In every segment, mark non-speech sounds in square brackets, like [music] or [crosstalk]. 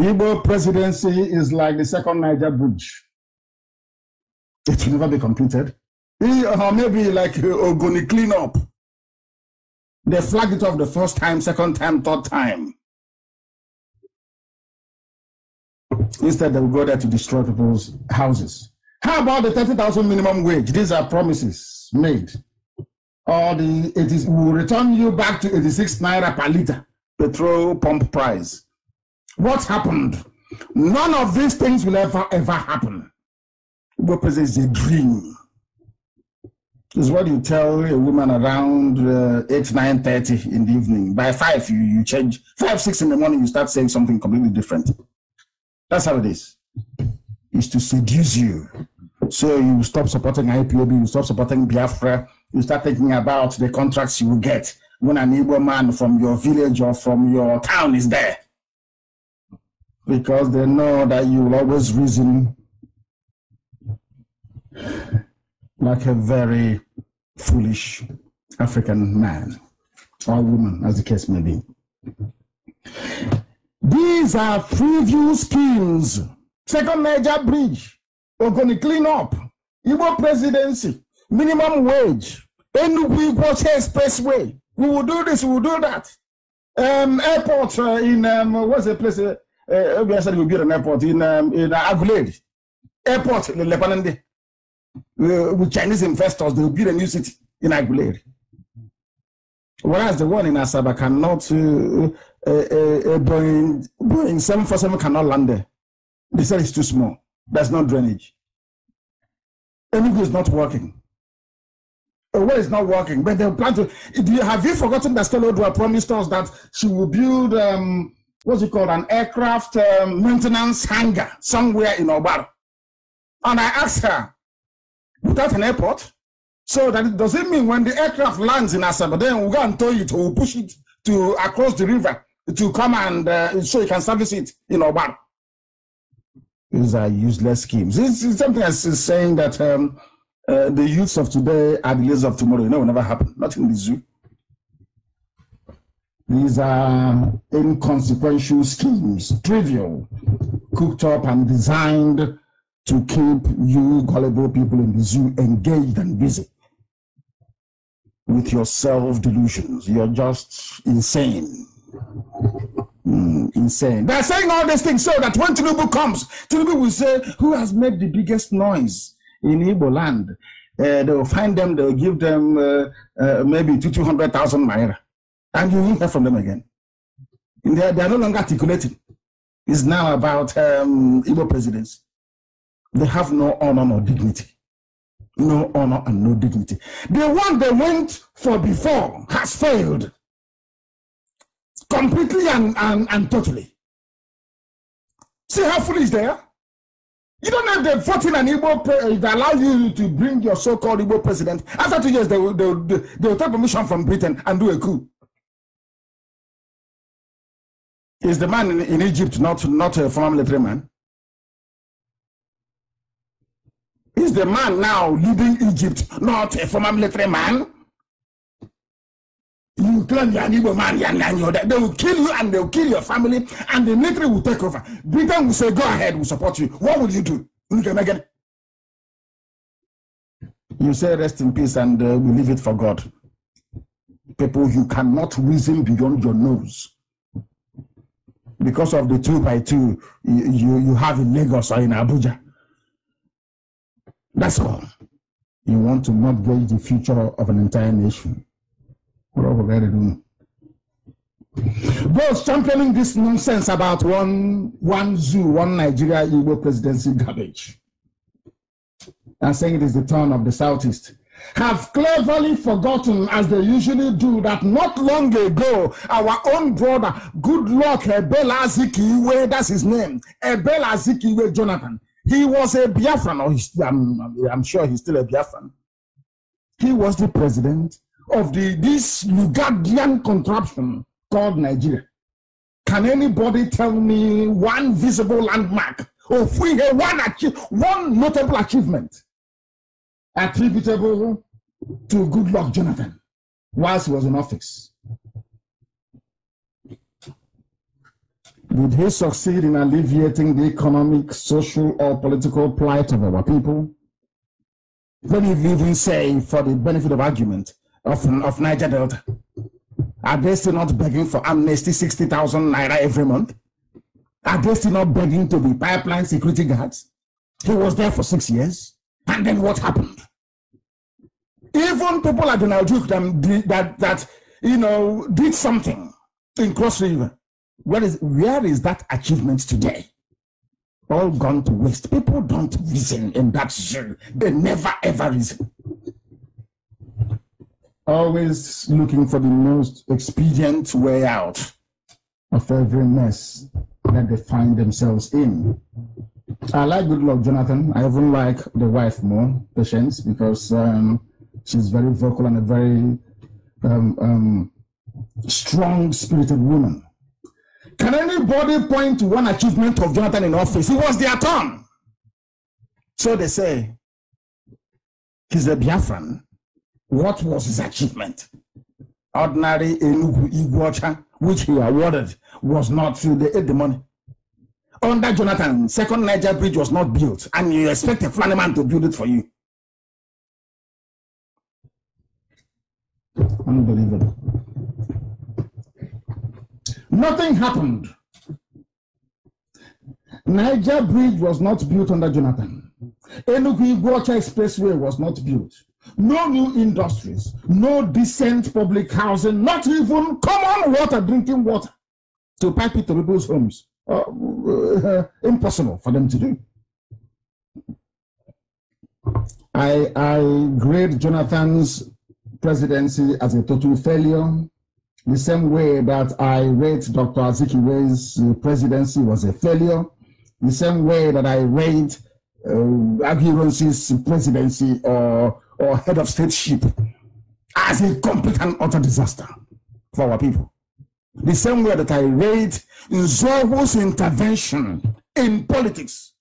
Igbo presidency is like the second Niger bridge. It will never be completed. Or uh, maybe like uh, Ogoni cleanup. They flagged it off the first time, second time, third time. Instead, they will go there to destroy people's houses. How about the 30,000 minimum wage? These are promises made. Or the it is will return you back to 86 naira per liter petrol pump price. What happened? None of these things will ever, ever happen. What is a dream. Is what you tell a woman around uh, 8, 9, 30 in the evening. By 5, you, you change. 5, 6 in the morning, you start saying something completely different. That's how it is. Is to seduce you. So you stop supporting IPOB, you stop supporting Biafra, you start thinking about the contracts you will get when an Igbo man from your village or from your town is there. Because they know that you will always reason like a very foolish African man or woman, as the case may be. These are preview schemes. Second major bridge, we're going to clean up. Igbo presidency, minimum wage, Enugu Igbo expressway. We will do this, we will do that. Um, airport uh, in, um, what's the place? Uh, uh, we said we build an airport in, um, in uh, Aguleri. Airport, Lebanon uh, with Chinese investors, they will build a new city in Aguleri. Whereas the one in Asaba cannot, uh, uh, uh, Boeing, Boeing 747 cannot land there. They said it's too small. There's no drainage. Enugu is not working. Uh, well, it's not working, but they plan to. Have you forgotten that Stella Oduah promised us that she will build, um, what's it called, an aircraft um, maintenance hangar somewhere in Obar? And I asked her, without an airport. So that it does it mean when the aircraft lands in Asaba, then we'll go and tow it, we'll push it to across the river to come and uh, so you can service it in Oban. These are useless schemes. It's, it's something as saying that um, uh, the youths of today are the leaders of tomorrow. You know, will never happen. Not in the zoo. These are inconsequential schemes, trivial, cooked up and designed to keep you gullible people in the zoo engaged and busy with your self-delusions. You're just insane. Mm, insane. They're saying all these things so that when Tinubu comes, Tinubu will say, who has made the biggest noise in Igbo land? Uh, they will find them, they'll give them uh, uh, maybe to 200,000 naira. And you won't hear from them again. They are, they are no longer articulating. It's now about um, Igbo presidents. They have no honor nor dignity. No honor and no dignity. The one they went for before has failed completely and, and, and totally. See how foolish they are? You don't have the 14 and Igbo that allow you to bring your so-called Igbo president. After two years, they will, they, will, they will take permission from Britain and do a coup. Is the man in, in Egypt not, not a former military man? Is the man now leading Egypt not a former military man? You claim you're an Igbo man, you're They will kill you and they'll kill your family and the military will take over. Britain will say, go ahead, we'll support you. What will you do? You say rest in peace and uh, we leave it for God. People, you cannot reason beyond your nose. Because of the two by two you, you, you have in Lagos or in Abuja. That's all. You want to mortgage the future of an entire nation. What are we already doing? Those championing this nonsense about one one zoo, one Nigeria Igbo presidency garbage, and saying it is the turn of the Southeast, have cleverly forgotten, as they usually do, that not long ago, our own brother, Goodluck Ebele Azikiwe, that's his name, Ebele Azikiwe Jonathan, he was a Biafran, or he's, I'm, I'm sure he's still a Biafran. He was the president of the this Lugardian contraption called Nigeria. Can anybody tell me one visible landmark of one one notable achievement attributable to Goodluck Jonathan whilst he was in office? Did he succeed in alleviating the economic, social, or political plight of our people? Let me even say, for the benefit of argument, of, of Niger Delta, are they still not begging for amnesty 60,000 naira every month? Are they still not begging to be pipeline security guards? He was there for six years. And then what happened? Even people like Donald Duke that, that, that you know, did something in Cross River. Where is, where is that achievement today? All gone to waste. People don't reason in that zone. They never ever reason. Always looking for the most expedient way out of every mess that they find themselves in. I like good luck, Jonathan. I even like the wife more, Patience, because um, she's very vocal and a very um, um, strong spirited woman. Can anybody point to one achievement of Jonathan in office? He was their turn. So they say, he's a Biafran. What was his achievement? Ordinary Enugu Onitsha, which he awarded, was not, they ate the money. Under Jonathan, second Niger bridge was not built, and you expect a man to build it for you. Unbelievable. Nothing happened. Niger Bridge was not built under Jonathan. Enugu Onitsha Expressway was not built. No new industries, no decent public housing, not even common water, drinking water to pipe it to people's homes. Uh, uh, impossible for them to do. I, I grade Jonathan's presidency as a total failure the same way that I rate Dr. Azikiwe's uh, presidency was a failure, the same way that I rate uh, presidency or, or head of stateship as a complete and utter disaster for our people. The same way that I rate Nzeogwu's intervention in politics,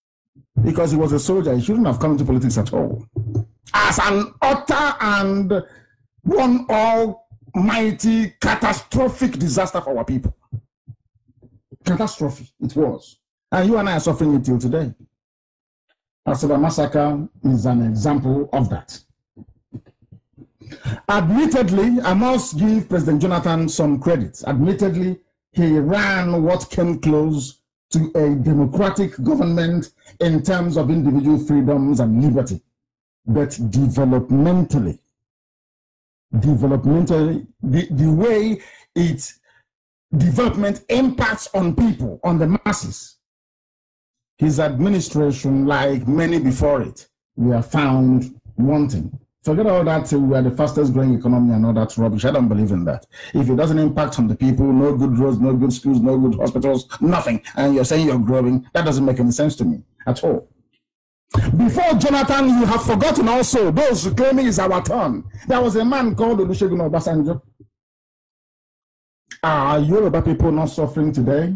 because he was a soldier, he shouldn't have come into politics at all, as an utter and one all mighty catastrophic disaster for our people. Catastrophe, it was. And you and I are suffering it till today. Asaba massacre is an example of that. Admittedly, I must give President Jonathan some credit. Admittedly, he ran what came close to a democratic government in terms of individual freedoms and liberty. But developmentally, developmental, the, the way its development impacts on people, on the masses. His administration, like many before it, we are found wanting. Forget all that we are the fastest growing economy and all that rubbish. I don't believe in that. If it doesn't impact on the people, no good roads, no good schools, no good hospitals, nothing, and you're saying you're growing, that doesn't make any sense to me at all. Before Jonathan, you have forgotten also those claiming is our turn. There was a man called Olusegun Obasanjo. Are Yoruba people not suffering today?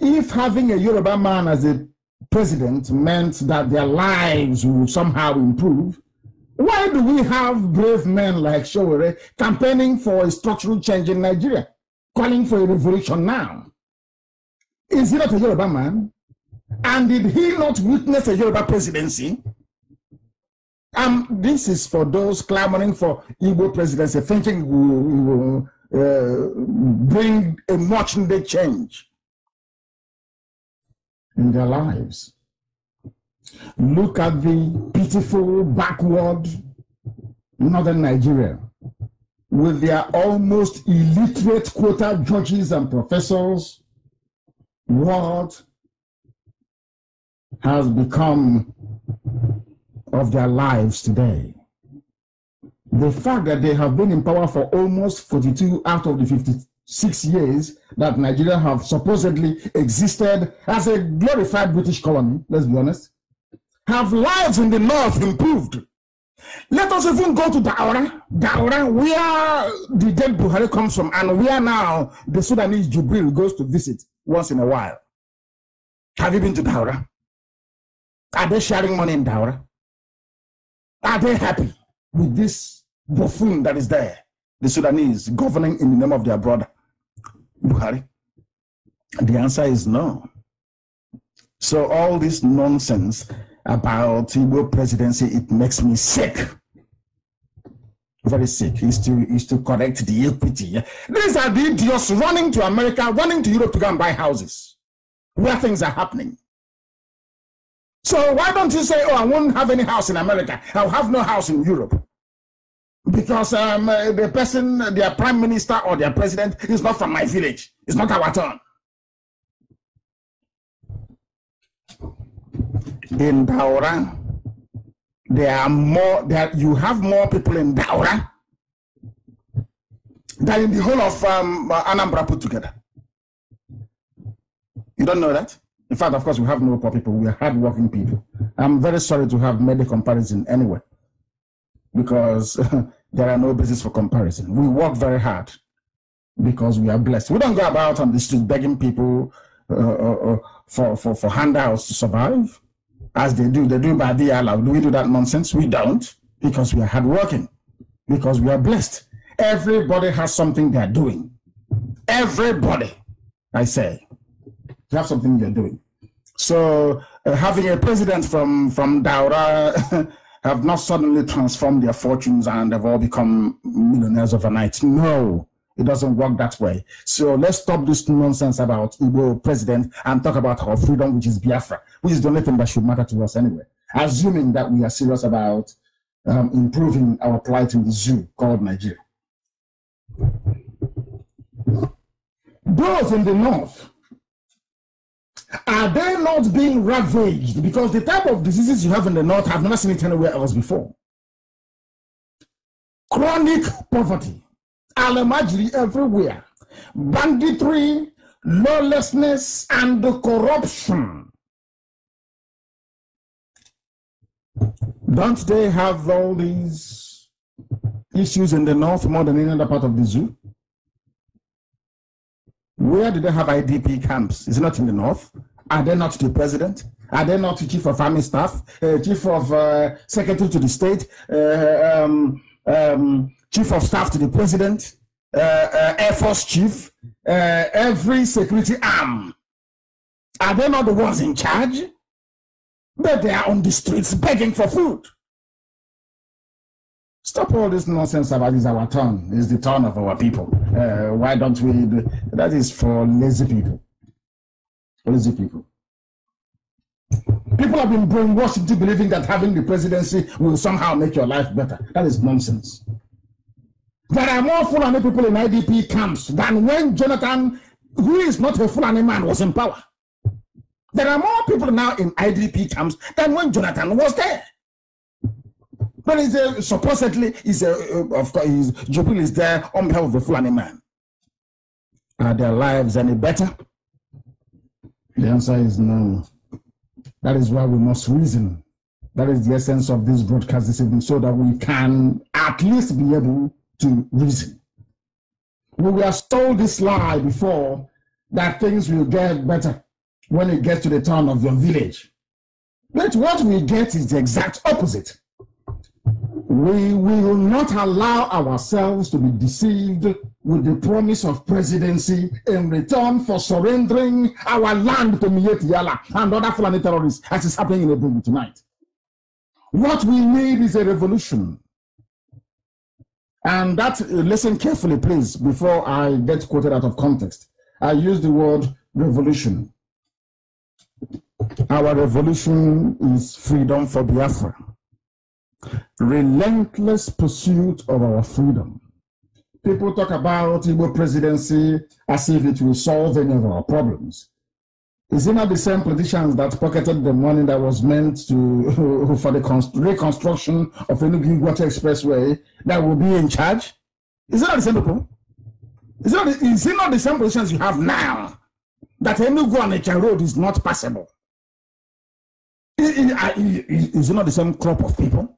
If having a Yoruba man as a president meant that their lives would somehow improve, why do we have brave men like Sowore campaigning for a structural change in Nigeria, calling for a revolution now? Is he not a Yoruba man? And did he not witness a Yoruba presidency? Um, this is for those clamoring for Igbo presidency, thinking we will uh, bring a much needed change in their lives. Look at the pitiful backward northern Nigeria with their almost illiterate quota judges and professors. What has become of their lives today. The fact that they have been in power for almost 42 out of the 56 years that Nigeria have supposedly existed as a glorified British colony, let's be honest, have lives in the north improved. Let us even go to Daura, Daura, where the dead Buhari comes from, and where now the Sudanese Jubril goes to visit once in a while. Have you been to Daura? Are they sharing money in Daura? Are they happy with this buffoon that is there, the Sudanese, governing in the name of their brother, Buhari? The answer is no. So all this nonsense about Igbo presidency, it makes me sick. Very sick. Is to is to correct the equity. These are the idiots running to America, running to Europe to go and buy houses where things are happening. So why don't you say, oh, I won't have any house in America. I'll have no house in Europe. Because um, uh, the person, their prime minister or their president is not from my village. It's not our turn. In Daura, there are more, there, you have more people in Daura than in the whole of um, Anambra put together. You don't know that? In fact, of course, we have no poor people. We are hardworking people. I'm very sorry to have made a comparison anyway, because [laughs] there are no basis for comparison. We work very hard because we are blessed. We don't go about on the street begging people uh, uh, uh for, for, for handouts to survive, as they do. They do by the allowed. Do we do that nonsense? We don't, because we are hardworking, because we are blessed. Everybody has something they're doing. Everybody, I say. You have something you're doing. So uh, having a president from, from Daura [laughs] have not suddenly transformed their fortunes and have all become millionaires overnight. No, it doesn't work that way. So let's stop this nonsense about Igbo president and talk about our freedom, which is Biafra, which is the only thing that should matter to us anyway. Assuming that we are serious about um, improving our plight in the zoo called Nigeria. Those in the north are they not being ravaged? Because the type of diseases you have in the north, I've never seen it anywhere else before. Chronic poverty, alamajiri everywhere, banditry, lawlessness, and corruption. Don't they have all these issues in the north more than any other part of the zoo? Where do they have IDP camps? Is it not in the north? Are they not the president? Are they not the chief of army staff, uh, chief of uh, secretary to the state, uh, um, um, chief of staff to the president, uh, uh, air force chief, uh, every security arm? Are they not the ones in charge? But they are on the streets begging for food. Stop all this nonsense about it's our turn. It's the turn of our people. Uh, why don't we? Do, that is for lazy people. Lazy people. People have been brainwashed into believing that having the presidency will somehow make your life better. That is nonsense. There are more Fulani people in IDP camps than when Jonathan, who is not a Fulani man, was in power. There are more people now in IDP camps than when Jonathan was there. But he's a, supposedly, he's a, uh, of course, he's, Jubril is there on behalf of the Fulani man. Are their lives any better? The answer is no. That is why we must reason. That is the essence of this broadcast this evening, so that we can at least be able to reason. We were told this lie before that things will get better when it gets to the town of your village. But what we get is the exact opposite we will not allow ourselves to be deceived with the promise of presidency in return for surrendering our land to Miyetti Allah and other Fulani terrorists, as is happening in Ebonyi tonight. What we need is a revolution. And that, uh, listen carefully, please, before I get quoted out of context. I use the word revolution. Our revolution is freedom for Biafra relentless pursuit of our freedom. People talk about Igbo presidency as if it will solve any of our problems. Is it not the same politicians that pocketed the money that was meant to [laughs] for the reconstruction of Enugu Water Expressway that will be in charge? Is it not the same people? Is it not, is it not the same politicians you have now that Enugu Onitsha Road is not passable? Is, is it not the same crop of people?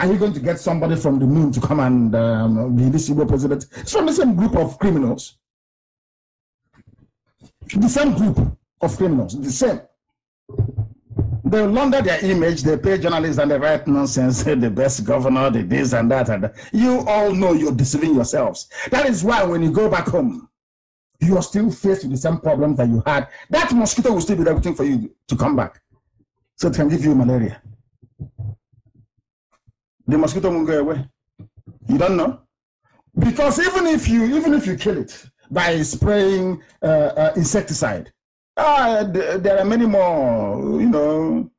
Are you going to get somebody from the moon to come and um, be the Igbo president? It's from the same group of criminals. The same group of criminals, the same. They launder their image, they pay journalists and they write nonsense, [laughs] the best governor, the this and that. And that. You all know you're deceiving yourselves. That is why when you go back home, you are still faced with the same problems that you had. That mosquito will still be waiting for you to come back. So it can give you malaria. The mosquito won't go away. You don't know? Because even if you even if you kill it by spraying uh, uh, insecticide, uh, there are many more, you know,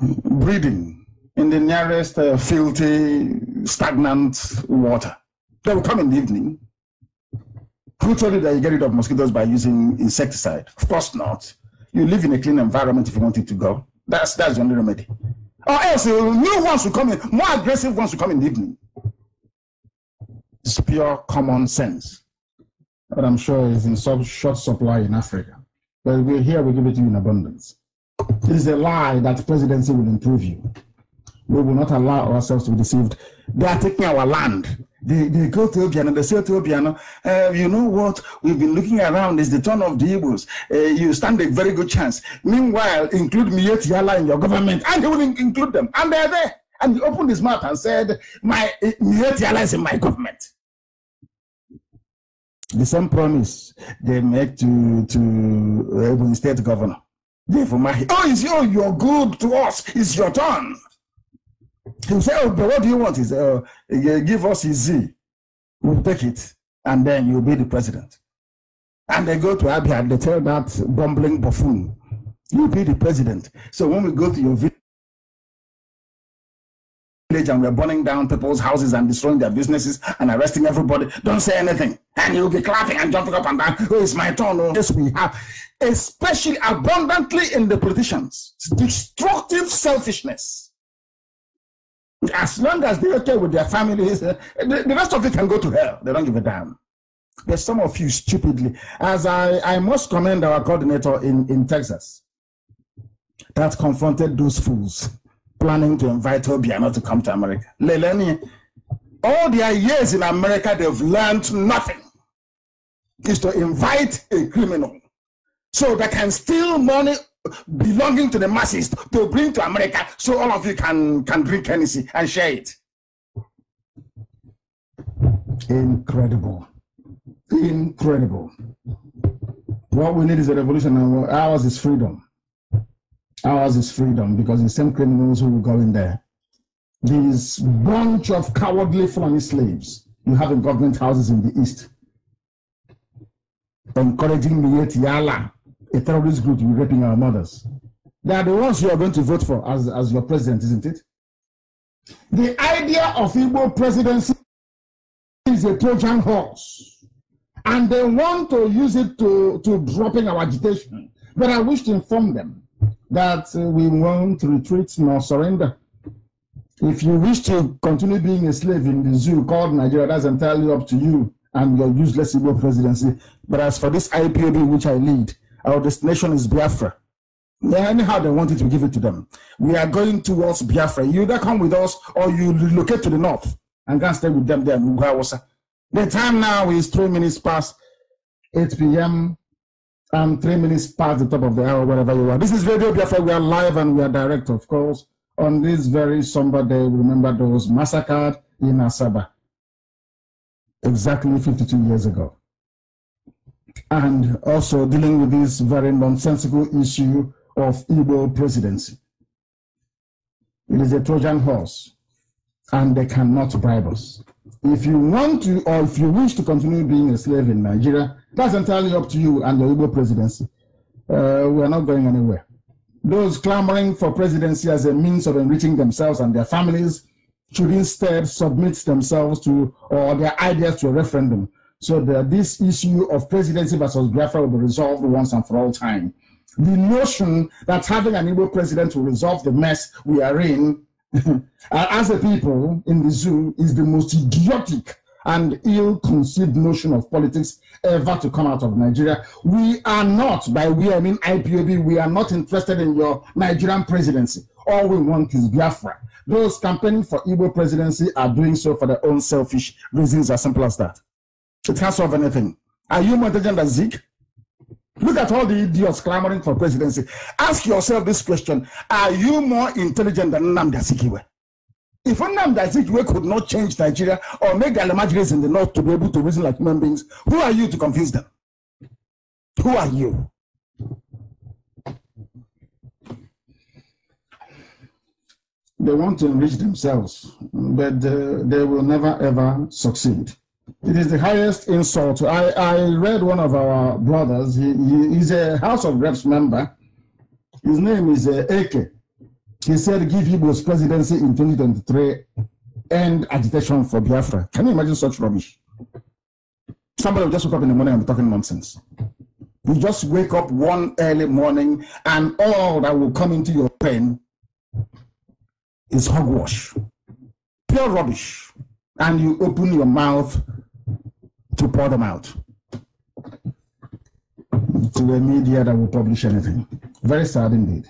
breeding in the nearest uh, filthy, stagnant water. They will come in the evening. Who told you that you get rid of mosquitoes by using insecticide? Of course not. You live in a clean environment if you want it to go. That's that's the only remedy. Or else new ones will come in, more aggressive ones will come in the evening. It's pure common sense. But I'm sure it's in some short supply in Africa. But we're here, we give it to you in abundance. It is a lie that presidency will improve you. We will not allow ourselves to be deceived. They are taking our land. They, they go to Obiano, they say to Obiano, uh, you know what, we've been looking around, it's the turn of the Igbos. Uh, you stand a very good chance. Meanwhile, include Miyetti Allah in your government, and he will include them. And they're there. And he opened his mouth and said, my Miyetti Allah is in my government. The same promise they make to, to Ebonyi State Governor. Therefore, my, oh, it's you, you're good to us, it's your turn. He say, Oh, but what do you want? He said, Oh, give us his Z. We'll take it, and then you'll be the president. And they go to Abia, they tell that bumbling buffoon, You'll be the president. So when we go to your village and we're burning down people's houses and destroying their businesses and arresting everybody, don't say anything. And you'll be clapping and jumping up and down. Oh, it's my turn. Oh, yes, we have, especially abundantly in the politicians, destructive selfishness as long as they're okay with their families, the, the, rest of it can go to hell. They don't give a damn. There's some of you stupidly, as I, I must commend our coordinator in, in Texas that confronted those fools planning to invite Obiano to come to America. Leleni, all their years in America, they've learned nothing. Is to invite a criminal so they can steal money belonging to the masses to bring to America so all of you can, can drink Hennessy and share it. Incredible. Incredible. What we need is a revolution, and ours is freedom. Ours is freedom because the same criminals who will go in there. These bunch of cowardly Fulani slaves you have in government houses in the east, encouraging Yala a terrorist group to be raping our mothers. They are the ones you are going to vote for as, as your president, isn't it? The idea of Igbo presidency is a Trojan horse. And they want to use it to, to dropping our agitation. But I wish to inform them that uh, we won't retreat nor surrender. If you wish to continue being a slave in the zoo called Nigeria, that's entirely up to you and your useless Igbo presidency. But as for this IPOB which I lead, our destination is Biafra. Anyhow they wanted to give it to them. We are going towards Biafra. You either come with us or you relocate to the north and go and stay with them there. The time now is three minutes past 8 p.m. and three minutes past the top of the hour, wherever you are. This is Radio Biafra. We are live and we are direct, of course. On this very somber day, remember those massacred in Asaba exactly 52 years ago and also dealing with this very nonsensical issue of Igbo presidency. It is a Trojan horse, and they cannot bribe us. If you want to, or if you wish to continue being a slave in Nigeria, that's entirely up to you and the Igbo presidency. Uh, we are not going anywhere. Those clamoring for presidency as a means of enriching themselves and their families should instead submit themselves to or their ideas to a referendum so that this issue of presidency versus Biafra will be resolved once and for all time. The notion that having an Igbo president will resolve the mess we are in [laughs] uh, as a people in the zoo is the most idiotic and ill-conceived notion of politics ever to come out of Nigeria. We are not, by we I mean IPOB, we are not interested in your Nigerian presidency. All we want is Biafra. Those campaigning for Igbo presidency are doing so for their own selfish reasons, as simple as that. It can't solve anything. Are you more intelligent than Zik? Look at all the idiots clamoring for presidency. Ask yourself this question. Are you more intelligent than Nnamdi Azikiwe? If Nnamdi Azikiwe could not change Nigeria or make the Alamajiris in the north to be able to reason like human beings, who are you to convince them? Who are you? They want to enrich themselves, but uh, they will never ever succeed. It is the highest insult. I, I read one of our brothers, he, he, he's a House of Reps member. His name is uh, Eke. He said, give Igbo's presidency in 2023 and agitation for Biafra. Can you imagine such rubbish? Somebody will just wake up in the morning and be talking nonsense. You just wake up one early morning and all that will come into your brain is hogwash, pure rubbish. And you open your mouth to pour them out to a media that will publish anything. Very sad indeed.